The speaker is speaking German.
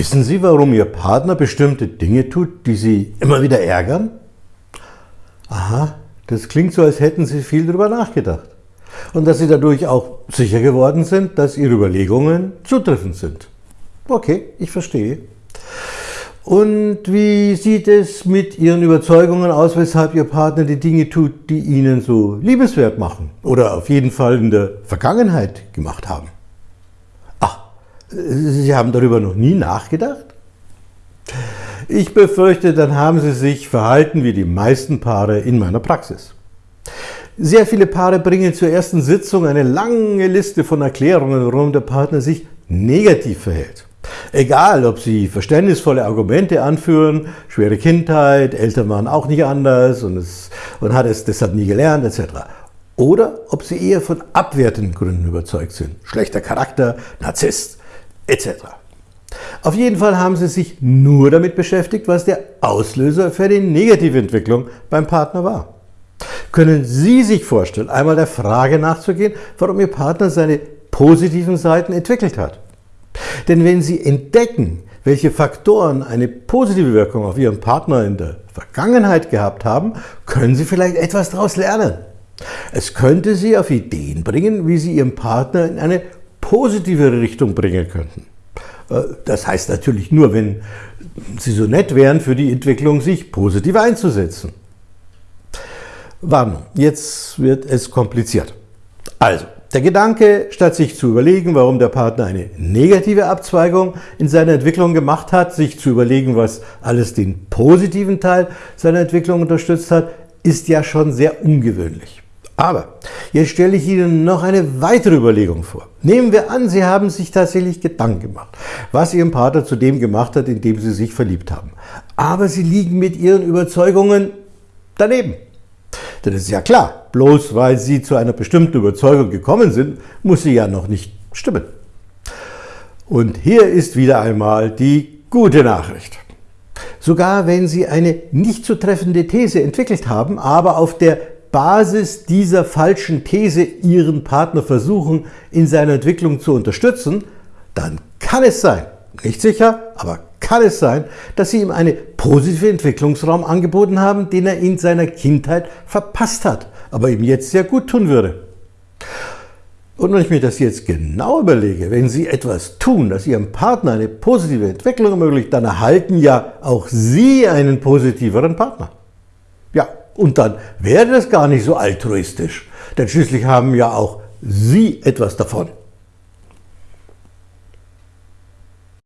Wissen Sie, warum Ihr Partner bestimmte Dinge tut, die Sie immer wieder ärgern? Aha, das klingt so, als hätten Sie viel darüber nachgedacht. Und dass Sie dadurch auch sicher geworden sind, dass Ihre Überlegungen zutreffend sind. Okay, ich verstehe. Und wie sieht es mit Ihren Überzeugungen aus, weshalb Ihr Partner die Dinge tut, die Ihnen so liebenswert machen oder auf jeden Fall in der Vergangenheit gemacht haben? Sie haben darüber noch nie nachgedacht? Ich befürchte, dann haben Sie sich verhalten wie die meisten Paare in meiner Praxis. Sehr viele Paare bringen zur ersten Sitzung eine lange Liste von Erklärungen, warum der Partner sich negativ verhält. Egal, ob sie verständnisvolle Argumente anführen, schwere Kindheit, Eltern waren auch nicht anders und, es, und hat es deshalb nie gelernt, etc. Oder ob sie eher von abwertenden Gründen überzeugt sind. Schlechter Charakter, Narzisst, etc. Auf jeden Fall haben sie sich nur damit beschäftigt, was der Auslöser für die Negativentwicklung beim Partner war. Können Sie sich vorstellen, einmal der Frage nachzugehen, warum Ihr Partner seine positiven Seiten entwickelt hat? Denn wenn Sie entdecken, welche Faktoren eine positive Wirkung auf Ihren Partner in der Vergangenheit gehabt haben, können Sie vielleicht etwas daraus lernen. Es könnte Sie auf Ideen bringen, wie Sie Ihren Partner in eine positivere Richtung bringen könnten. Äh, das heißt natürlich nur, wenn Sie so nett wären, für die Entwicklung sich positiv einzusetzen. Warnung, jetzt wird es kompliziert. Also, der Gedanke, statt sich zu überlegen, warum der Partner eine negative Abzweigung in seiner Entwicklung gemacht hat, sich zu überlegen, was alles den positiven Teil seiner Entwicklung unterstützt hat, ist ja schon sehr ungewöhnlich. Aber jetzt stelle ich Ihnen noch eine weitere Überlegung vor. Nehmen wir an, Sie haben sich tatsächlich Gedanken gemacht, was Ihrem Partner zu dem gemacht hat, in dem Sie sich verliebt haben. Aber Sie liegen mit Ihren Überzeugungen daneben. Denn es ist ja klar, bloß weil Sie zu einer bestimmten Überzeugung gekommen sind, muss sie ja noch nicht stimmen. Und hier ist wieder einmal die gute Nachricht. Sogar wenn Sie eine nicht zu treffende These entwickelt haben, aber auf der Basis dieser falschen These Ihren Partner versuchen, in seiner Entwicklung zu unterstützen, dann kann es sein, nicht sicher, aber kann es sein, dass Sie ihm einen positiven Entwicklungsraum angeboten haben, den er in seiner Kindheit verpasst hat, aber ihm jetzt sehr gut tun würde. Und wenn ich mir das jetzt genau überlege, wenn Sie etwas tun, das Ihrem Partner eine positive Entwicklung ermöglicht, dann erhalten ja auch Sie einen positiveren Partner. Ja, und dann wäre das gar nicht so altruistisch, denn schließlich haben ja auch Sie etwas davon.